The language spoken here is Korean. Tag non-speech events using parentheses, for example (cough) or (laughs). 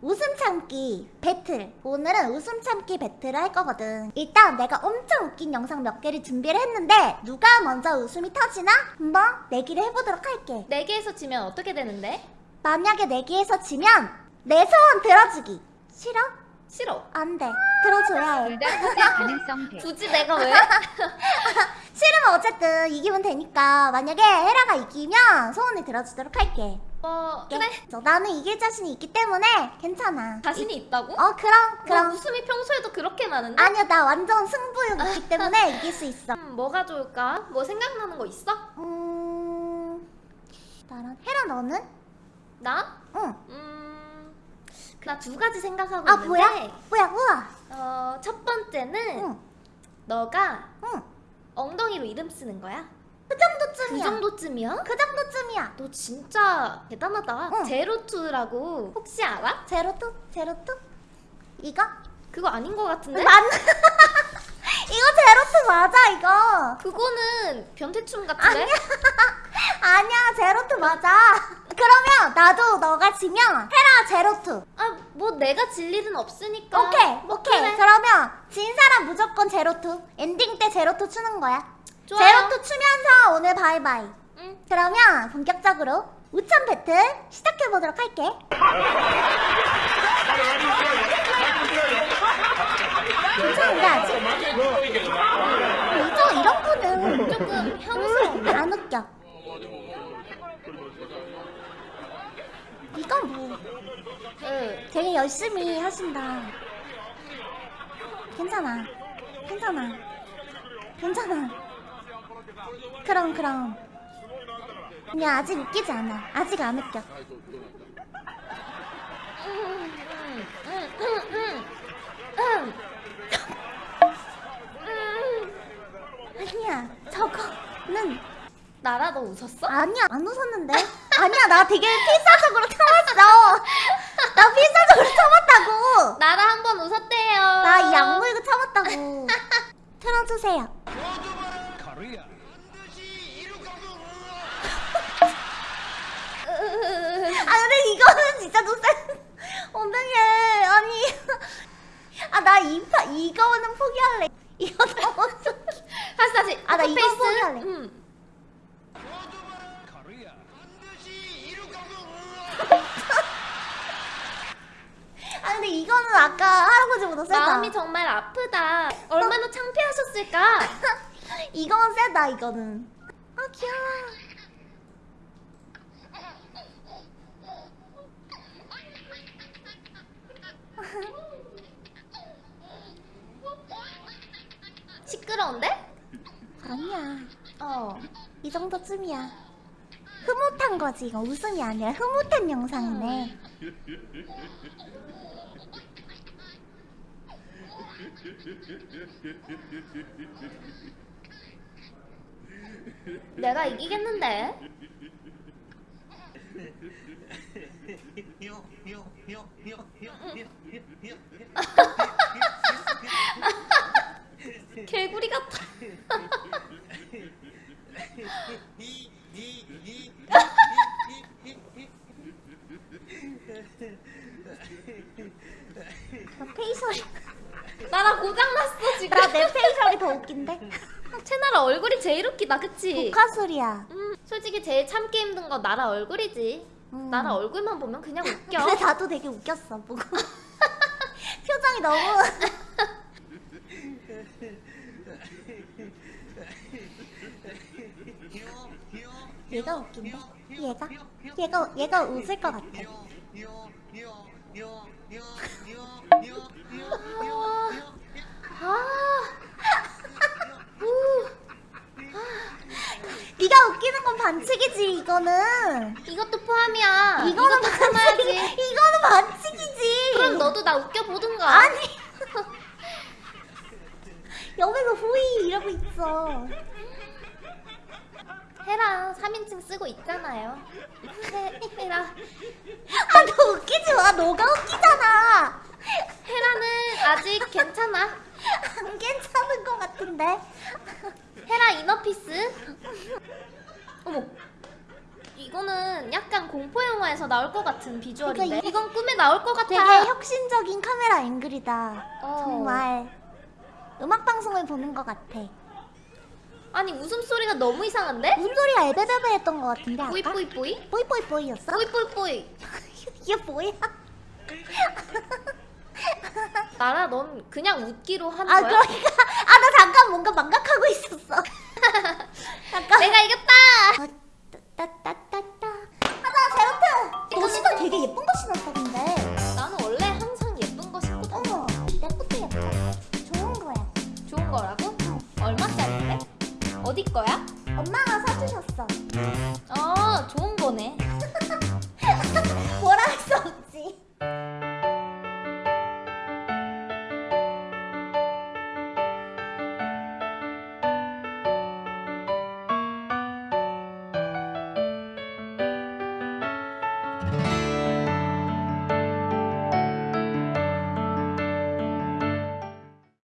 웃음 참기 배틀. 오늘은 웃음 참기 배틀을 할 거거든. 일단 내가 엄청 웃긴 영상 몇 개를 준비를 했는데 누가 먼저 웃음이 터지나? 한번 내기를 해보도록 할게. 4개에서 지면 어떻게 되는데? 만약에 내기에서 지면 내 소원 들어주기. 싫어? 싫어. 안돼. 들어줘야 해. 가능성 (laughs) 대. 굳이 내가 왜? (laughs) 싫으면 어쨌든 이기면 되니까 만약에 헤라가 이기면 소원을 들어주도록 할게 어 그래 저 나는 이길 자신이 있기 때문에 괜찮아 자신이 있다고? 어 그럼 너 그럼 웃음이 평소에도 그렇게 많은데? 아니야 나 완전 승부욕 있기 (laughs) 때문에 이길 수 있어 음, 뭐가 좋을까? 뭐 생각나는 거 있어? 음... 나랑 헤라 너는? 나? 응. 음... 나두 가지 생각하고 아 있는데 뭐야? 뭐야 우와 어, 첫 번째는 응. 너가 응. 엉덩이로 이름 쓰는 거야? 그그 정도쯤이야 정도쯤이야? 그 정도쯤이야 너 진짜 대단하다 응. 제로투라고 혹시 알아? 제로투? 제로투? 이거? 그거 아닌 거 같은데? 맞 (laughs) 이거 제로투 맞아 이거 그거는 변태춤 같은데? 아니야 (laughs) 제로투 맞아 그러면 나도 너가 지면 헤라 제로투 아 뭐 내가 질 일은 없으니까 오케이 뭐 오케이 그래. 그러면 진 사람 무조건 제로투 엔딩 때 제로투 추는 거야 좋아요. 제로투 추면서 오늘 바이바이 응. 그러면 본격적으로 웃참 배틀 시작해보도록 할게 괜찮은데 아직? 이거 이런 거는 조금 혐오스러운데? 안 웃겨 이건 뭐 응. 되게 열심히 하신다 괜찮아 괜찮아 괜찮아 그럼 그럼. 그냥 아직 웃기지 않아. 아직 안 웃겨. 아니야 저거는 나라도 웃었어? 아니야 안 웃었는데. 아니야 나 되게 필사적으로 참았어. 나 필사적으로 참았다고. 나라 한 번 웃었대요. 나 이 악물고 참았다고. (laughs) 틀어주세요 이거는 진짜 센 (laughs) 엉덩이 아니. (laughs) 아나 이파 이거는 포기할래. 이거 너무 (laughs) 다시 다시. 아, 나 이거. 포기할래. 응. 아 근데 이거는 아까 할아버지보다 세다. 마음이 정말 아프다. 얼마나 창피하셨을까? 이건 세다 이거는. 아 귀여워 시끄러운데? 아니야 어 이 정도쯤이야 흐뭇한 거지 이거 웃음이 아니라 흐뭇한 영상이네 내가 이기겠는데 개구리 같아. 나 페이셜이 나라 고장났어 지금. 나 내 페이셜이 더 웃긴데? 채나라 얼굴이 제일 웃기다 그치? 독화술이야. 음, 솔직히 제일 참기 힘든 건 나라 얼굴이지. 음. 나라 얼굴만 보면 그냥 웃겨. 근데 나도 되게 웃겼어 보고. (laughs) 표정이 너무 (laughs) 얘가 웃긴데? 얘가? 얘가 얘가 웃을 것 같아. 아, 네가 웃기는 건 반칙이지 이거는. 이것도 포함이야. 이거는 이것도 참아야지. 반칙 이거는 반칙이지. 그럼 너도 나 웃겨보든가. 아니. (laughs) 옆에서 후이 이러고 있어 헤라 3인칭 쓰고 있잖아요 헤, 헤라 아 너 웃기지 마 너가 웃기잖아 헤라는 아직 괜찮아 안 괜찮은 것 같은데 헤라 이너피스 어머 이, 이거는 약간 공포 영화에서 나올 것 같은 비주얼인데. 그러니까 이- 이건 꿈에 나올 것 같아. 되게 혁신적인 카메라 앵글이다. 어. 정말 음악 방송을 보는 것 같아. 아니 웃음 소리가 너무 이상한데? 무슨 소리가 에베베베 했던 것 같은데 아까? 뿌이 뿌이 뿌이? 뿌이 뿌이 뿌이였어? 뿌이 뿌이 뿌이. (laughs) 이게 뭐야? 나라 넌 그냥 웃기로 한아 거야? 그러니까 아 나 잠깐 뭔가 망각하고 있었어.